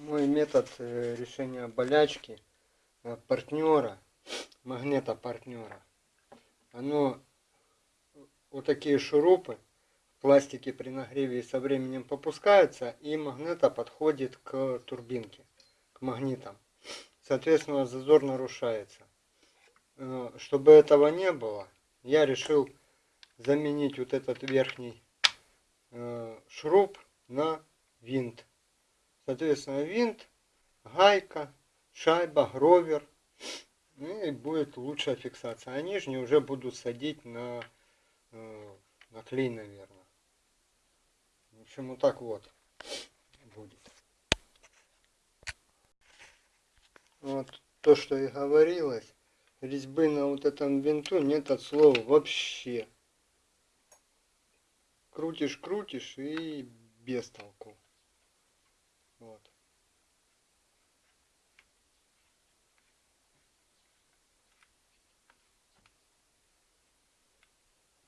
мой метод э, решения болячки э, партнера, магнита партнера. Оно, вот такие шурупы в пластике при нагреве со временем попускаются, и магнита подходит к турбинке, к магнитам. Соответственно, зазор нарушается. Э, чтобы этого не было, я решил заменить вот этот верхний шуруп на винт. Соответственно, винт, гайка, шайба, гровер. Ну и будет лучшая фиксация. А нижние уже будут садить на, э, на клей, наверное. В общем, вот так вот будет. Вот то, что и говорилось. Резьбы на вот этом винту нет от слова вообще. Крутишь, крутишь и без толку. Вот.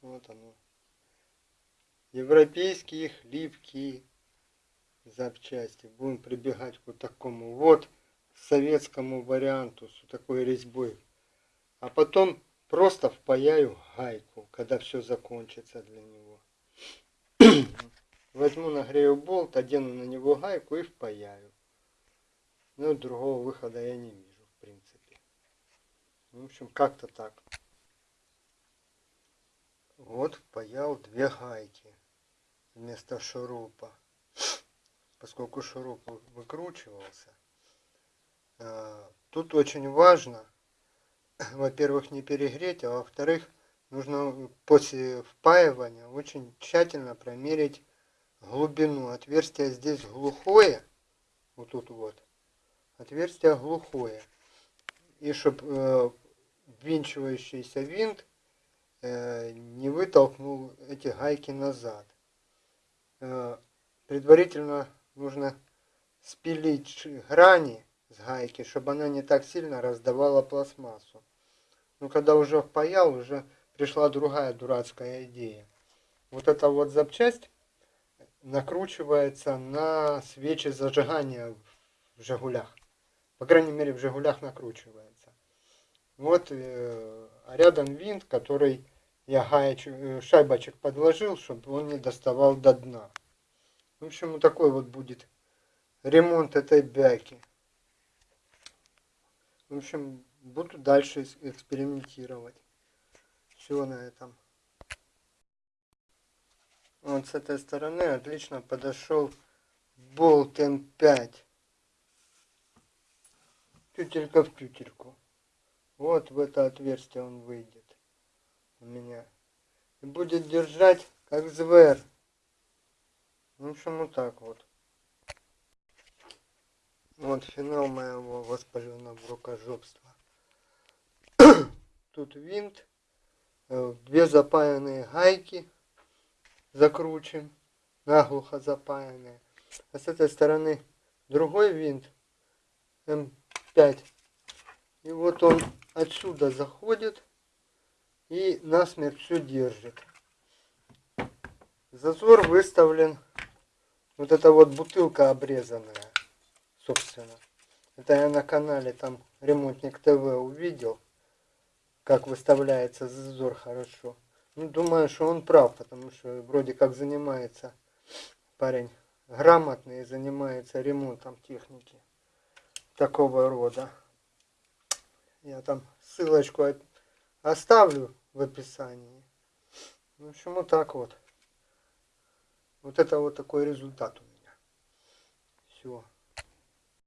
Вот оно. Европейские хлипкие запчасти. Будем прибегать к вот такому вот советскому варианту с такой резьбой. А потом просто впаяю гайку, когда все закончится для него. Возьму, нагрею болт, одену на него гайку и впаяю. Ну, другого выхода я не вижу, в принципе. В общем, как-то так. Вот впаял две гайки вместо шурупа. Поскольку шуруп выкручивался. А, тут очень важно, во-первых, не перегреть, а во-вторых, нужно после впаивания очень тщательно промерить глубину. Отверстие здесь глухое. Вот тут вот. Отверстие глухое. И чтобы э, ввинчивающийся винт э, не вытолкнул эти гайки назад. Э, предварительно нужно спилить грани с гайки, чтобы она не так сильно раздавала пластмассу. Но когда уже впаял, уже пришла другая дурацкая идея. Вот эта вот запчасть накручивается на свечи зажигания в «Жигулях». По крайней мере, в «Жигулях» накручивается. Вот, э, а рядом винт, который я гаечек, э, шайбочек подложил, чтобы он не доставал до дна. В общем, вот такой вот будет ремонт этой бяки. В общем, буду дальше экспериментировать. Все на этом. Вот с этой стороны отлично подошел болт М5. Тютелька в тютельку. Вот в это отверстие он выйдет у меня. И будет держать как звер. В общем, вот так вот. Вот финал моего воспаленного рукожопства. Тут винт, э, две запаянные гайки закручиваем, наглухо запаянные. А с этой стороны другой винт М5. И вот он отсюда заходит и насмерть все держит. Зазор выставлен. Вот эта вот бутылка обрезанная, собственно. Это я на канале там ремонтник ТВ увидел, как выставляется зазор хорошо. Ну, думаю, что он прав, потому что вроде как занимается парень грамотный и занимается ремонтом техники такого рода. Я там ссылочку оставлю в описании. В общем, вот так вот. Вот это вот такой результат у меня. Все.